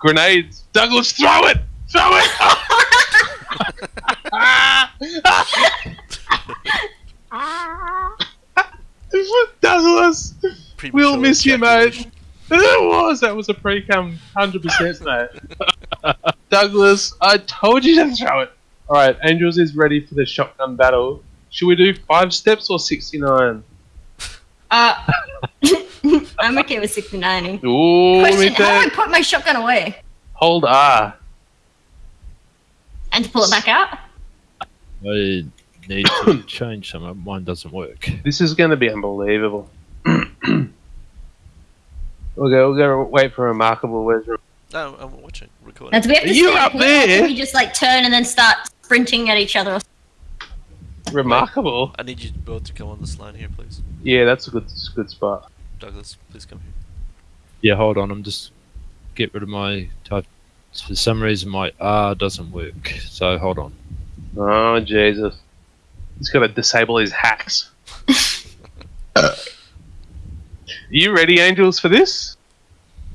Grenades. Douglas, throw it! Throw it! Douglas! We'll miss you, mate. ejaculation. It was. That was a pre-cum, hundred percent, mate. Douglas, I told you to throw it. All right, Angels is ready for the shotgun battle. Should we do five steps or sixty-nine? Uh, I'm okay with 69. Ooh, Question, how do I put my shotgun away? Hold R. And to pull it back out? I need to change some. Mine doesn't work. This is going to be unbelievable. we'll go. We'll go. Wait for remarkable. Where's Re- No, I'm watching, recording. Now, do we have to Are you up here, or there? we just like turn and then start sprinting at each other? remarkable? I need you both to come on this line here, please. Yeah, that's a good, good spot. Douglas, please come here. Yeah, hold on. I'm just get rid of my type. For some reason, my R doesn't work. So hold on. Oh Jesus! He's got to disable his hacks. Are you ready, Angels, for this?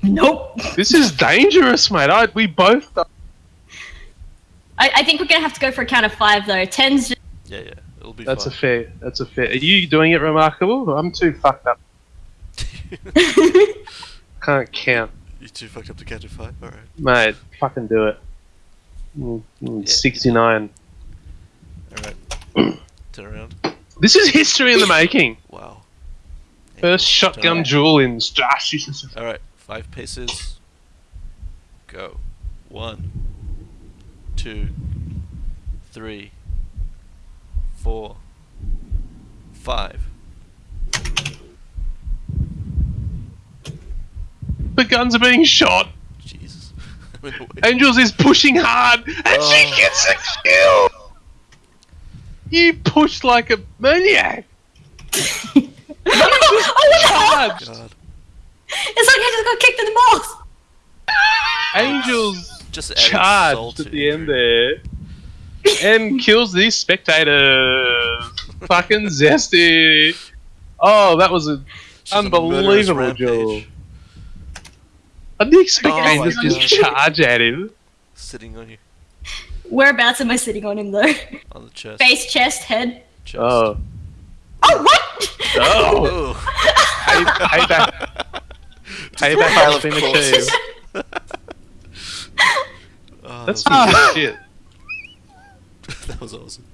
Nope. This is dangerous, mate. I, we both. I, I think we're gonna have to go for a count of five though. Ten's just Yeah, yeah, it'll be That's a fair. That's a fair. Are you doing it remarkable? I'm too fucked up. Can't count, you too fucked up to count a five. All right. mate. Fucking do it. Mm, mm, Yeah. Sixty-nine. All right. Turn around. This is history in the making. Wow. First shotgun duel in Star Citizen. All right. Five paces. Go. One. Two. Three. Four. Five. The guns are being shot. Jesus. I'm in the way. Angels is pushing hard, and she Oh. gets a kill. You pushed like a maniac. oh, what? Charged. God. It's like I just got kicked in the balls. Angels Just charged at the end there and kills these spectators. Fucking zesty. Oh, that was an Just a murderous unbelievable rampage. Duel. I didn't expect Oh my Angels to just charge at him. Sitting on you. Whereabouts am I sitting on him though? On the chest. Face, chest, head. Chest. Oh, Oh, what? oh! Oh. Payback, payback pile has of been achieved. Oh, That's that, shit. that was awesome.